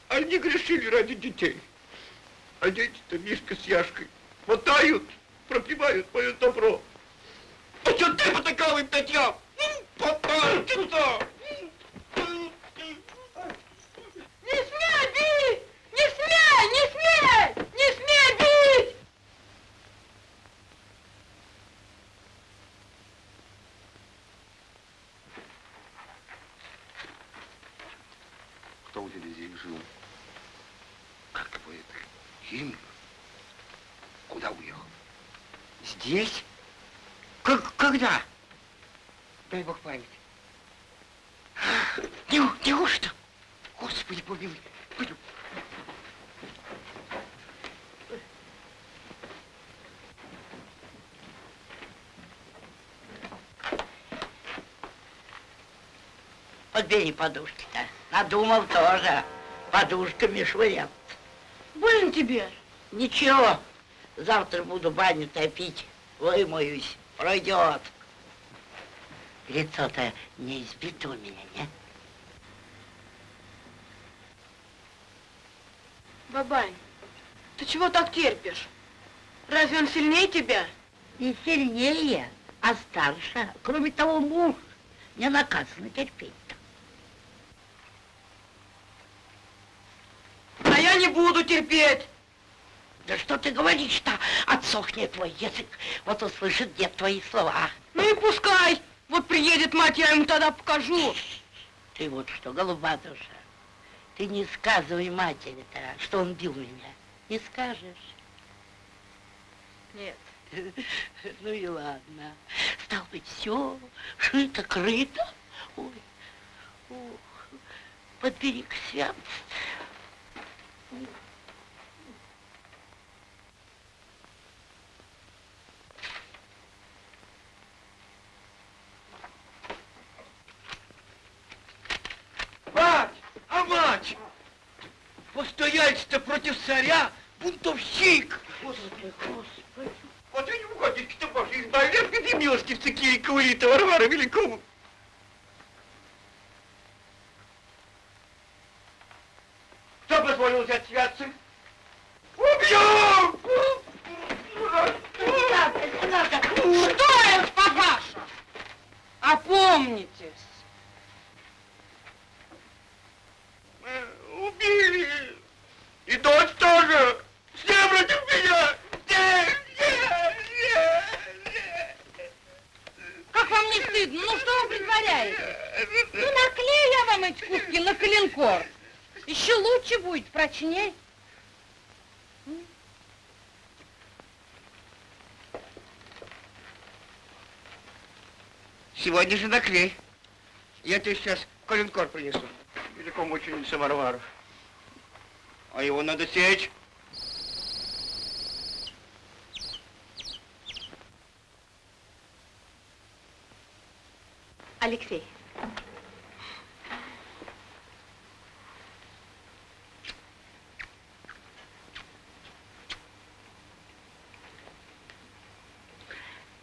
А не грешили ради детей. А дети-то Мишка с Яшкой мотают, пропивают мое добро. А что ты потакал им татьям? Попал ты туда! Не смей бить! Не смей! Не смей! Не смей бить! Кто у тебя здесь жил? Как его это? Химлер? Куда уехал? Здесь? Как, когда? Дай бог память. Не, неужто? Господи, помилуй. Пойдем. Подбери подушки-то. Надумал тоже подушками швыряться. Больно тебе? Ничего, завтра буду баню топить, вымоюсь, пройдет. Лицо-то не избито у меня, нет? Бабань, ты чего так терпишь? Разве он сильнее тебя? Не сильнее, а старше. Кроме того, муж не наказано терпеть-то. А я не буду терпеть. Да что ты говоришь-то? Отсохнет твой язык. Вот услышит дед твои слова. Ну и пускай. Вот приедет мать, я ему тогда покажу. Ты вот что, голуба душа, Ты не сказывай матери-то, что он бил меня. Не скажешь? Нет. Ну и ладно. Стал быть, все шито-крыто. Ой, ох, подбери к святцу. Мать! А мать! Постояльство против царя, бунтовщик! Господи, господи. Вот и не угодники-то божьи, избавляют, где милостивцы Кирика Урита Варвара Великого. Позволил взять святцы? Убью! Что это, папаша? Опомнитесь. Убили! И дочь тоже! Все против меня! Как вам не стыдно? Ну что вы притворяете? Ну наклею я вам эти куски на коленкор. Еще лучше будет, прочней. Сегодня же наклей. Я тебе сейчас коленкор принесу. Великому ученице Варвару. А его надо сечь. Алексей.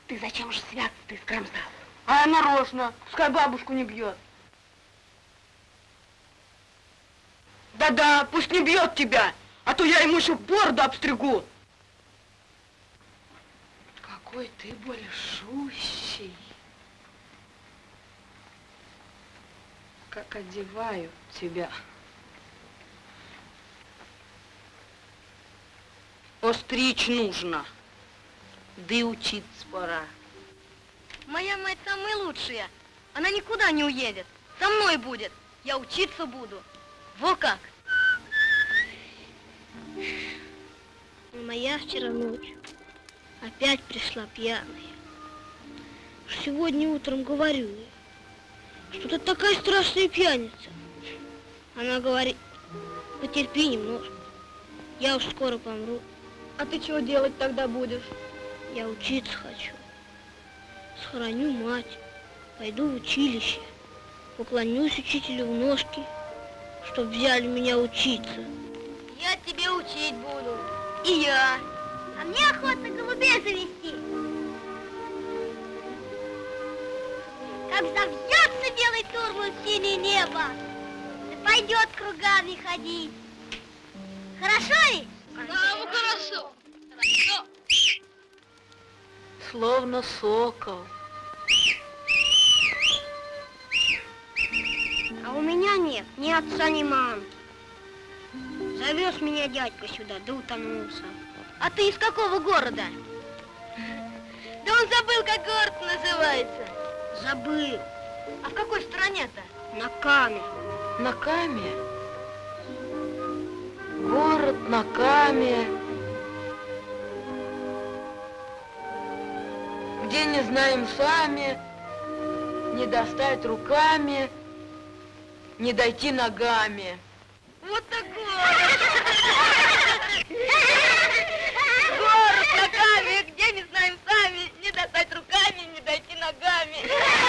Ты зачем же свят ты скромсал? А я нарочно, пускай бабушку не бьет. Да-да, пусть не бьет тебя, а то я ему еще бороду обстригу. Какой ты большущий. Как одеваю тебя. Остричь нужно. Да и учиться пора. Моя мать самая лучшая. Она никуда не уедет. Со мной будет. Я учиться буду. Во как. Моя вчера ночью опять пришла пьяная. Сегодня утром говорю ей, что ты такая страшная пьяница. Она говорит, потерпи немножко, я уж скоро помру. А ты чего делать тогда будешь? Я учиться хочу. Схороню мать, пойду в училище, поклонюсь учителю в ножки, чтоб взяли меня учиться. Я тебе учить буду. И я. А мне охота голубей завести. Как завьется белый турман в синее небо, да пойдет кругами ходить. Хорошо ведь? Да, ну хорошо. Хорошо. Словно сокол. А у меня нет ни отца, ни мамы. Завез меня дядька сюда, да утонулся. А ты из какого города? Да он забыл, как город называется. Забыл. А в какой стране-то? На Каме. На Каме? Город на Каме. Где не знаем сами, не достать руками, не дойти ногами. Вот такой. Город на Каме, где не знаем сами, не достать руками, не дойти ногами.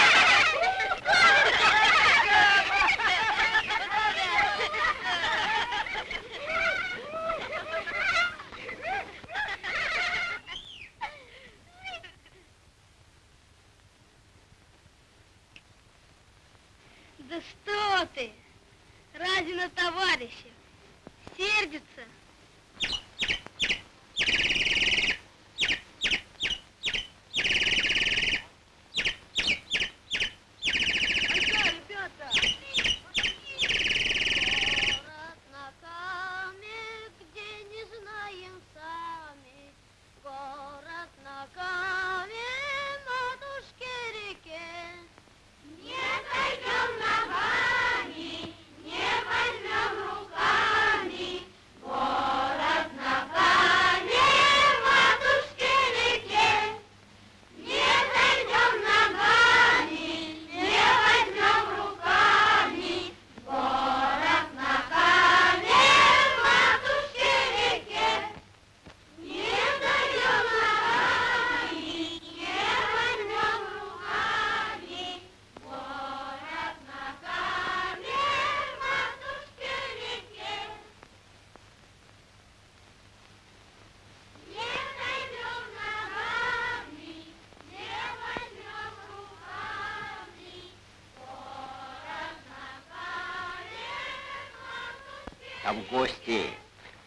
А в гости.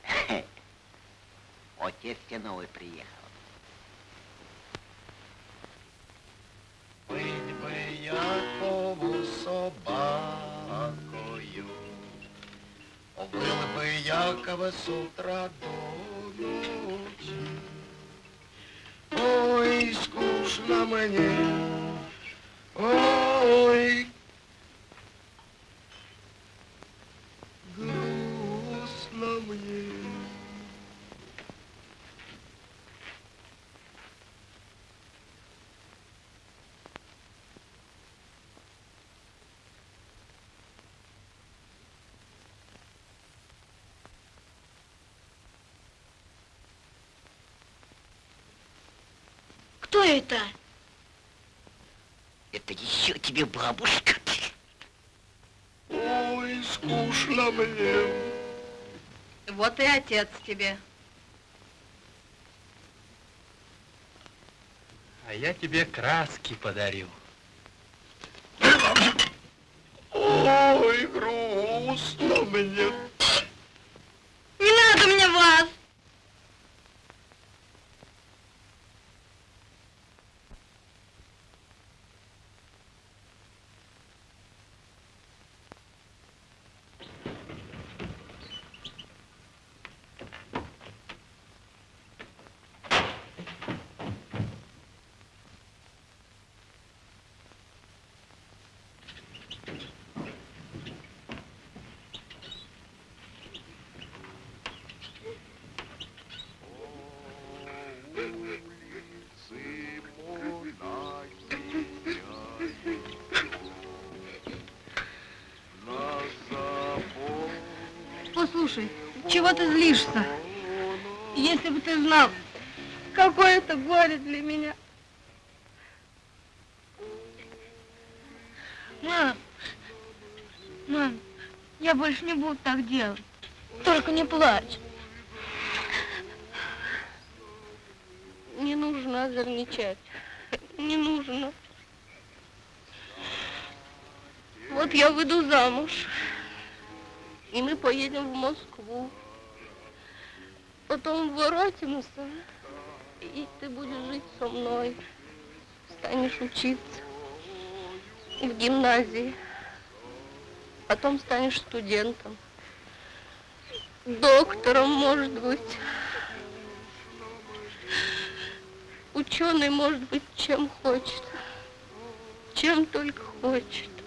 Отец тебе новый приехал. Быть бы Якову собакою, Был бы Якова с это? Это еще тебе бабушка. Ой, скучно мне. Вот и отец тебе. А я тебе краски подарю. Послушай, чего ты злишься? Если бы ты знал, какое это горе для меня. Мам, мам, я больше не буду так делать. Только не плачь. Не нужно озорничать. Не нужно. Вот я выйду замуж. И мы поедем в Москву. Потом воротимся. И ты будешь жить со мной. Станешь учиться в гимназии. Потом станешь студентом. Доктором, может быть. Ученый может быть чем хочет. Чем только хочет.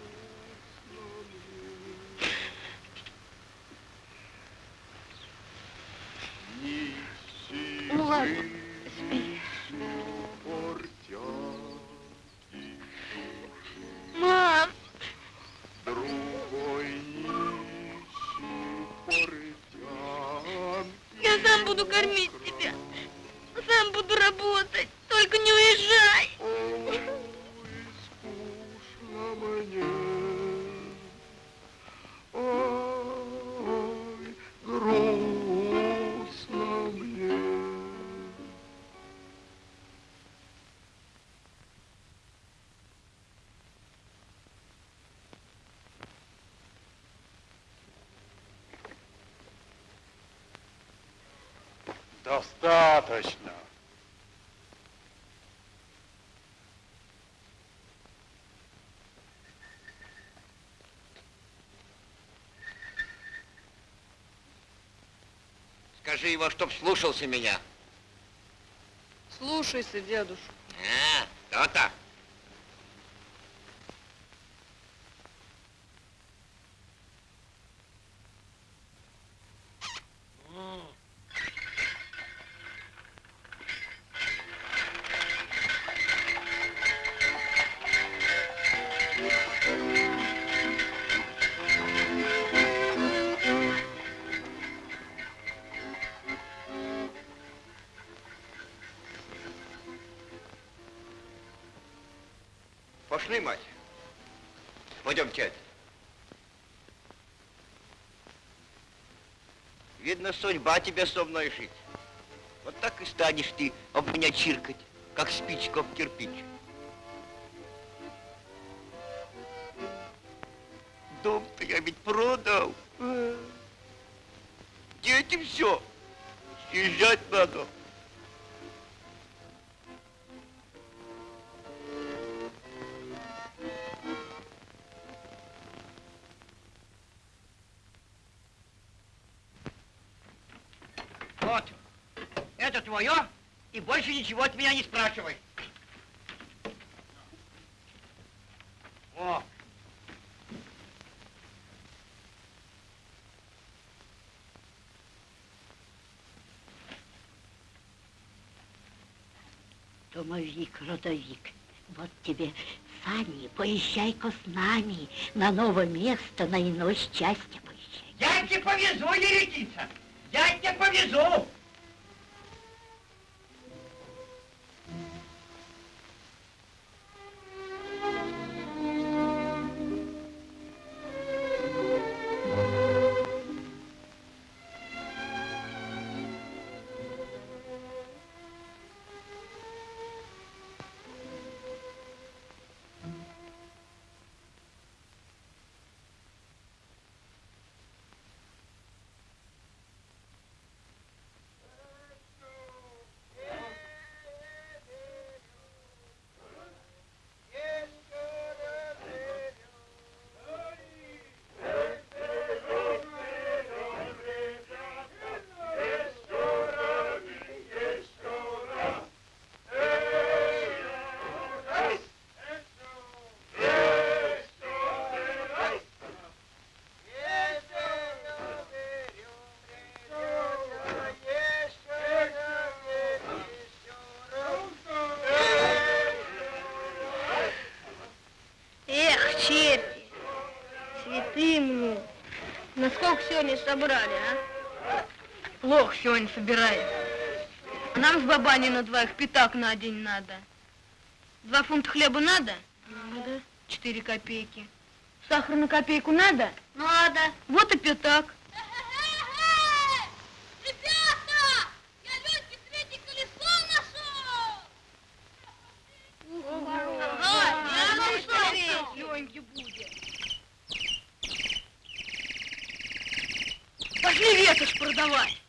Скажи его, чтоб слушался меня. Слушайся, дедушка. А, то-то. Пошли, мать. Пойдем, тядь. Видно, судьба тебе со мной жить. Вот так и станешь ты об меня чиркать, как спичка в кирпич. Дом-то я ведь продал. дети все. Съезжать надо. Больше ничего от меня не спрашивай. О, Домовик, родовик, вот тебе сани, поезжай-ка с нами на новое место, на иное счастье поезжай. я тебе повезу, еретица, я тебе повезу. Сегодня собрали, а? Плохо сегодня собираем. Нам с бабаней на двоих пятак на день надо. Два фунта хлеба надо? Надо. Четыре копейки. Сахар на копейку надо? Надо. Вот и пятак. Ветошь продавать.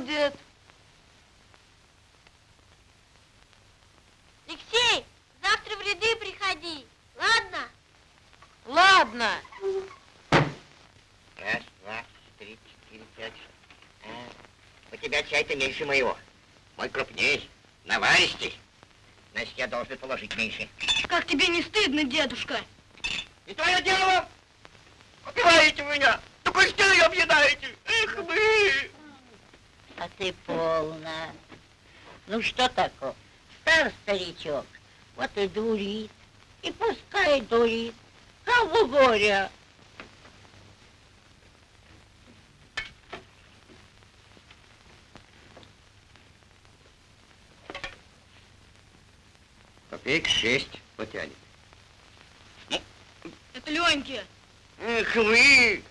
Будет. Алексей, завтра в ряды приходи, ладно? Ладно. Раз, два, три, четыре, пять, шесть. А, у тебя чай-то меньше моего. Мой крупней, наваристей. Значит, я должен положить меньше. Как тебе не стыдно, дедушка? И твое дело! Убиваете меня! До костей объедаете! Ты полна. Ну что такое? Стар старичок, вот и дурит. И пускай дурит. Кого горя? Копеек шесть потянет. Это Леньке. Эх вы!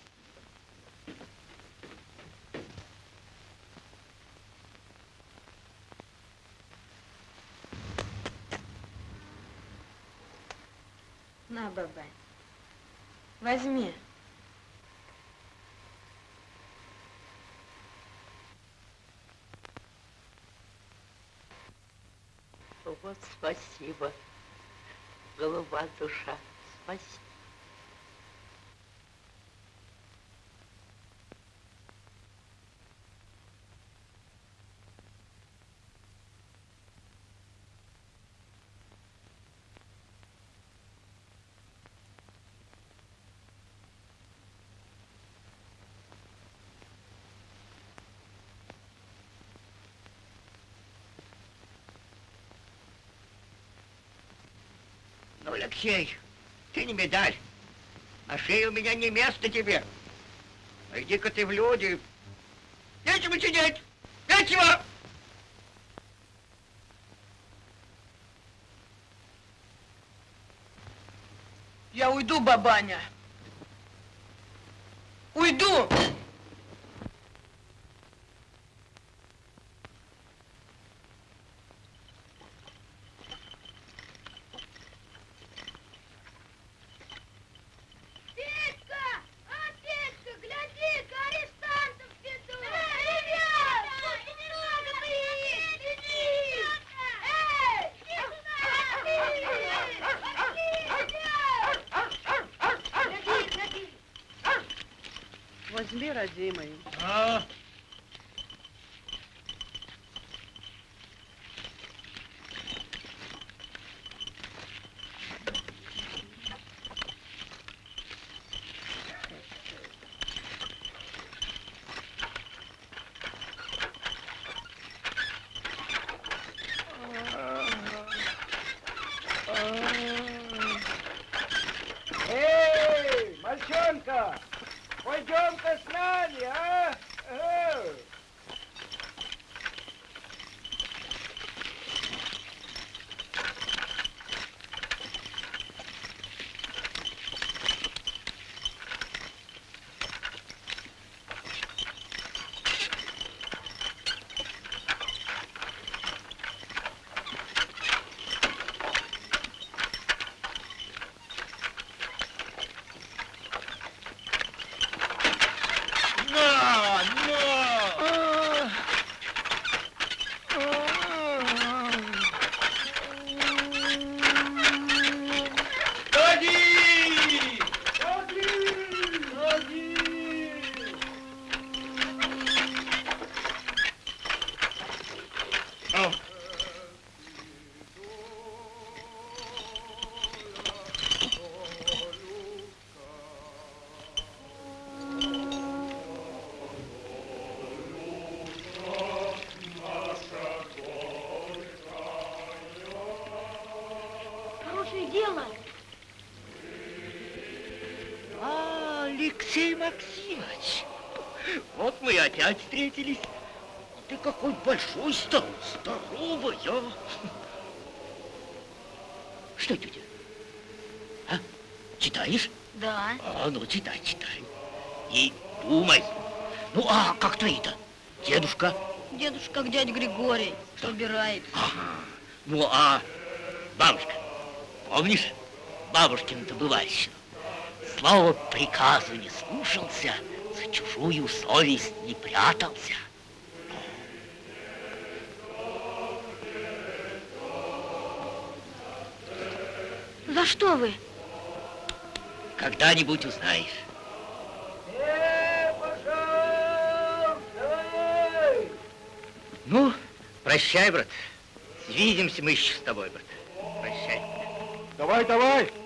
На, бабай. Возьми. Вот спасибо, голова душа, спасибо. Ну, Алексей, ты не медаль. На шее у меня не место тебе. А иди-ка ты в люди. Нечего сидеть! Нечего! Я уйду, бабаня. Уйду! Петька! А, Петька, гляди-ка, арестантов ведут! Ребят! Тут немного приедет! Гляди! Эй! Гляди, гляди! Возьми, родимый. Эй, мальчонка, пойдем-ка с нами, а? Э. На, на! Ходи! Ходи! Ходи! Хорошее дело. А, Алексей Максимович, вот мы и опять встретились. Ты какой большой стал, здоровый, а? Что, тетя? А? Читаешь? Да. А, ну, читай, читай. И думай. Ну, а как твои-то? Дедушка? Дедушка, как дядя Григорий, собирает. Ага. Ну, а бабушка? Помнишь бабушкину-то бывальщину? Слово приказу не слушался, за чужую совесть не прятался. За что вы? Когда-нибудь узнаешь. Ну, прощай, брат. Свидимся мы еще с тобой, брат. Прощай. Давай, давай!